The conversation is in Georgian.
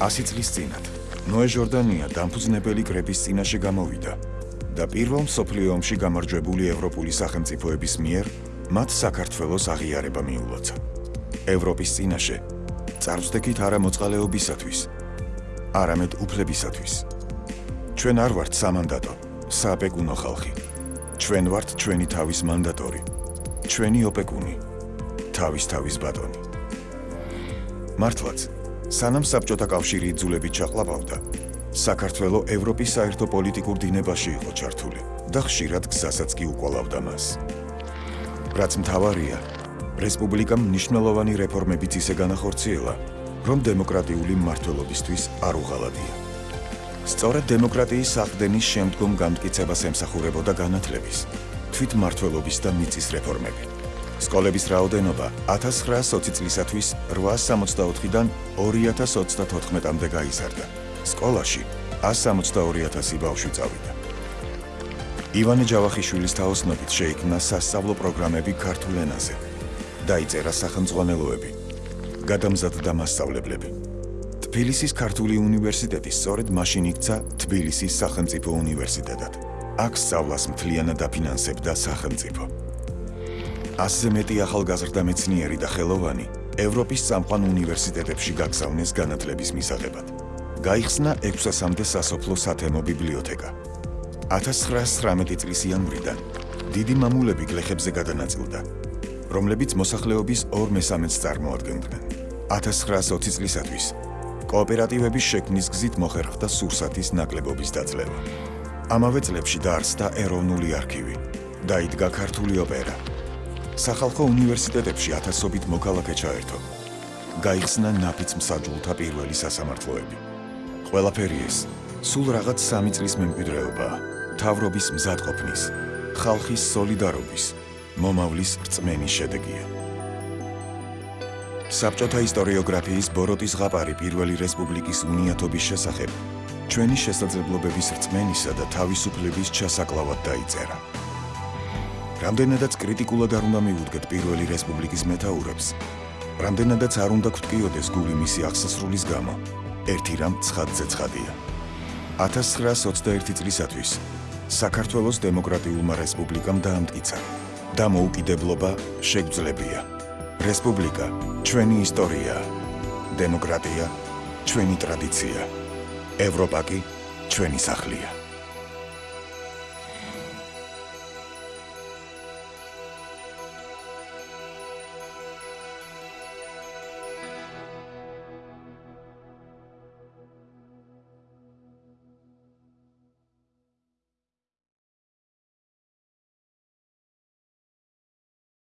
100 წლის წინათ ნოე ჟორდანია დამფუძნებელი კრების წინაშე გამოვიდა და პირველ მსოფლიო ომში გამარჯვებული ევროპული სახელმწიფოების მიერ მათ საქართველოს აღიარება მიულოცა. ევროპის წინაშე წარსდგით არა მოწყალეობისათვის, არამედ უფლებისათვის. ჩვენ არ ვართ სამანდატო, სააპეკუნო ხალხი. ჩვენ ვართ ჩვენი თავის მანდატორი, ჩვენი ოპეკუნი, თავის თავის ბატონი. მართლაც, სანამ საბჭოთა კავშირი იძულებით ჩაყლაპავდა, საქართველო ევროპის საერთო პოლიტიკურ დინებაში იყო ჩართული და ხშირად გზასაც კი უკვალავდა მას. რაც მთავარია, რესპუბლიკამ მნიშვნელოვანი რეფორმებიც ისე განახორციელა, რომ დემოკრატიული მმართველობისთვის არ უღალატია. სწორედ დემოკრატიის საყდენის შემდგომ განმტკიცებას ემსახურებოდა განათლების, თვითმმართველობის და მიწის რეფორმები. სკოლების რაოდენობა 1920 წლისათვის 864-დან 2034-მდე გაიზარდა. სკოლაში 162000 ბავშვი წავიდა. ივანე ჯავახიშვილის თაოსნობით შეიქმნა სასწავლო პროგრამები ქართულ ენაზე. დაიწერა სახელმძღვანელოები. გადამზადდა მასწავლებლები. თბილისის ქართული უნივერსიტეტი სწორედ მაშინ იქცა თბილისის სახელმწიფო უნივერსიტეტად. აქ სწავლას მთლიანად დაფინანსებდა სახელმწიფო. ასზე მეტი ახალგაზრდა მეცნიერი და ხელოვანი ევროპის წამყვან უნივერსიტეტებში გაგზავნეს განათლების მისაღებად. გაიხსნა 600-მდე სასოფლო სათემო ბიბლიოთეკა. 1919 წლის იანვრიდან დიდი მამულები გლეხებზე გადანაწილდა, რომლებიც მოსახლეობის 2/3-ს წარმოადგენდნენ. 1920 წლისათვის კოოპერატივების შექმნის გზით მოხერხდა სურსათის ნაკლებობის დაძლევა. ამავე წლებში დაარსდა ეროვნული არქივი. დაიდგა ქართული ოპერა. სახალხო უნივერსიტეტებში ათასობით მოქალაქე ჩაერთო. გაიხსნა ნაფიც მსაჯულთა პირველი სასამართლოები. ყველაფერი ეს სულ რაღაც სამი წლის მემკვიდრეობაა. თავრობის მზადყოფნის, ხალხის სოლიდარობის, მომავლის რწმენის შედეგია. საბჭოთა ისტორიოგრაფიის ბოროტის ზღაპარი პირველი რესპუბლიკის უნიათობის შესახებ ჩვენი შესაძლებლობების რწმენისა და თავისუფლების ჩასაკლავად დაიწერა. რამდენადაც კრიტიკულად არ უნდა მიუდგეთ პირველი რესპუბლიკის მეტაურებს, რამდენადაც არ უნდა გვტკიოდეს გული მისი აღსასრულის გამო, ერთი რამ ცხადზე ცხადია. 1921 წლისათვის საქართველოს დემოკრატიულმა რესპუბლიკამ დაამტკიცა და მოუკიდებლობა შეგვძლებია. რესპუბლიკა ჩვენი ისტორიაა. დემოკრატია ჩვენი ტრადიცია. ევროპა კი ჩვენი სახლია.